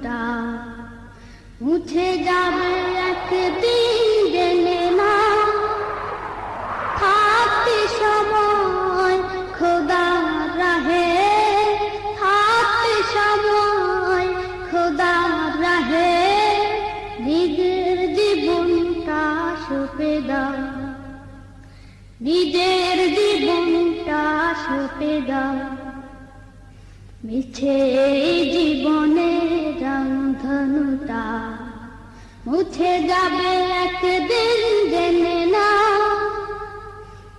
চিন্তা মুছে যাবে একদিন জেনে না। থাকতে সময় খোদা রাহে থাকতে সময় খোদা রাহে নিজের জীবনটা সপে দাও। নিজের জীবনটা সপে দাও। মিছে জীবনে রংধনুটা মুছে যাবে একদিন জেনে না।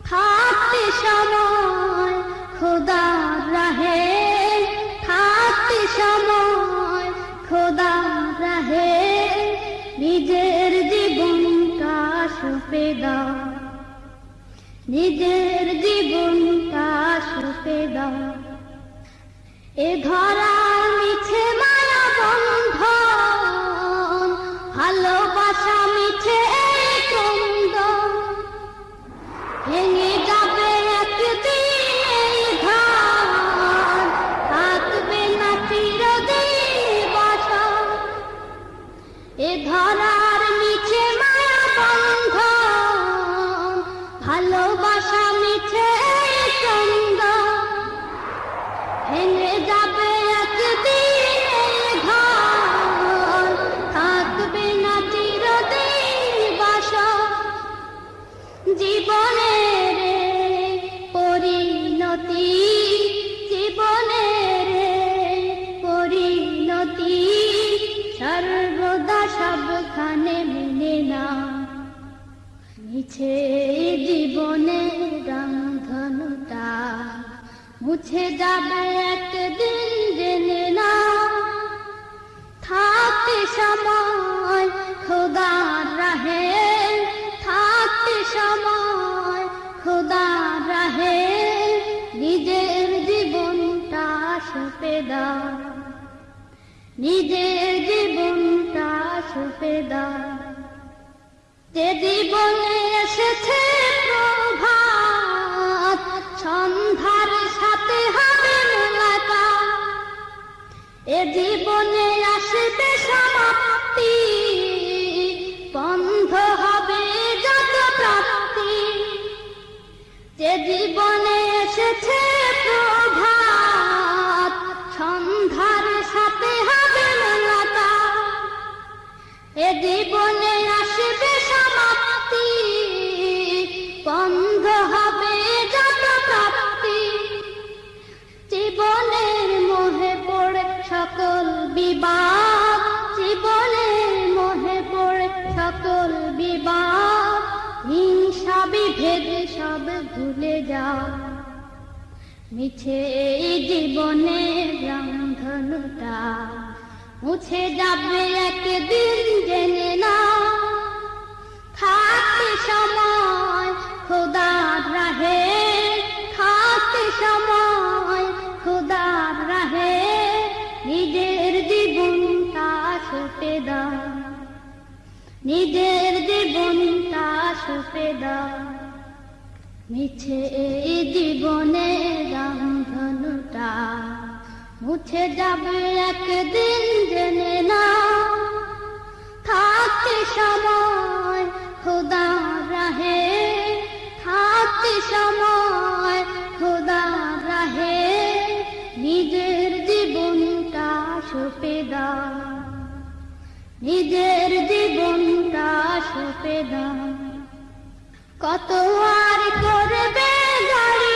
থাকতে সময় খোদা রাহে। থাকতে সময় খোদা রাহে। নিজের জীবনটা সপে দাও। নিজের জীবনটা সপে দাও। এ ধরা মিছে জীবনের পরিণতি জীবনের পরিণতি সর্বদা সবখানে না। মিছে জীবনে রংধনুটা মুছে যাবে একদিন। সপে দাও নিজের জীবনটা সপে দাও যে এসেছে প্রভাত, সন্ধ্যার সাথে হবে মোলাকাত। এ জীবনে আসবে সমাপ্তি, বন্ধ হবে যত প্রাপ্তি। যে জীবনে এসেছে এ জীবনে আসবে সমাপ্তি, বন্ধ হবে যত প্রাপ্তি জীবনের মোহে পড়ে সকল বিবাদ, জীবনের মোহে পড়ে সকল বিবাদ। হিংসা বিভেদ সব ভুলে যাও। মিছে এই জীবনে রংধনুটা মুছে যাবে একদিন জেনে না। থাকতে সময় খোদার রাহে থাকতে সময় খোদার রাহে, নিজের জীবনটা সপে দাও। নিজের জীবনটা সপে দাও। মিছে এই জীবনে রংধনুটা মুছে যাবে একদিন জেনে না থাকতে সময়, খোদা রাহে। থাকতে সময়, খোদা রাহে। নিজের জীবনটা সপে দাও। নিজের জীবনটা সপে দাও। কত আর করবে গাড়ি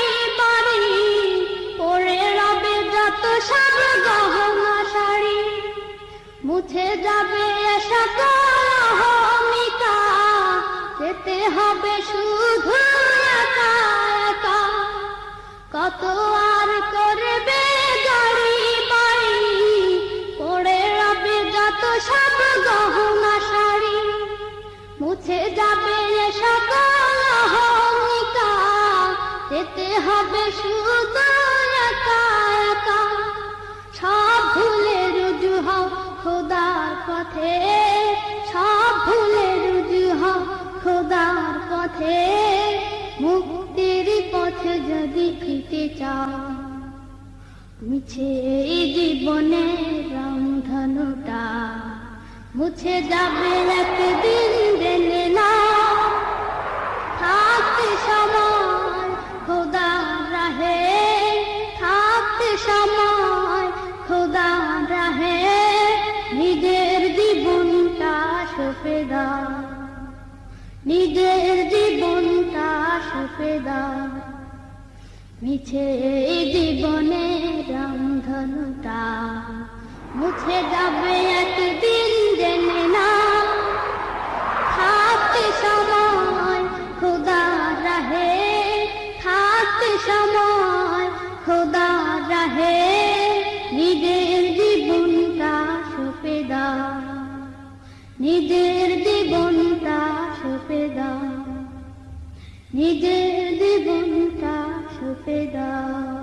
মুছে যাবে সকল অহমিকা যেতে হবে শুধু কত আর করবে গাড়ি বাড়ি, পড়ে রবে যত সব গহনা শাড়ি। মুছে যাবে সকল যেতে হবে শুধু পথে, সব ভুলে রুজু খোদার পথে। মুক্তির পথে যদি ফিতে চাও, মিছে এই জীবনে রংধনুটা। মুছে যাবে একদিন জেনে না থাকতে সময় খোদা রাহে। মিছে জীবনে রামধনুটা মুছে যাবে একদিন জেনে না। থাকতে সময় খোদা রাহে। থাকতে সময় খোদা রাহে। নিজের জীবনটা সপে দাও নিজের জীবনটা সপে নিজের feda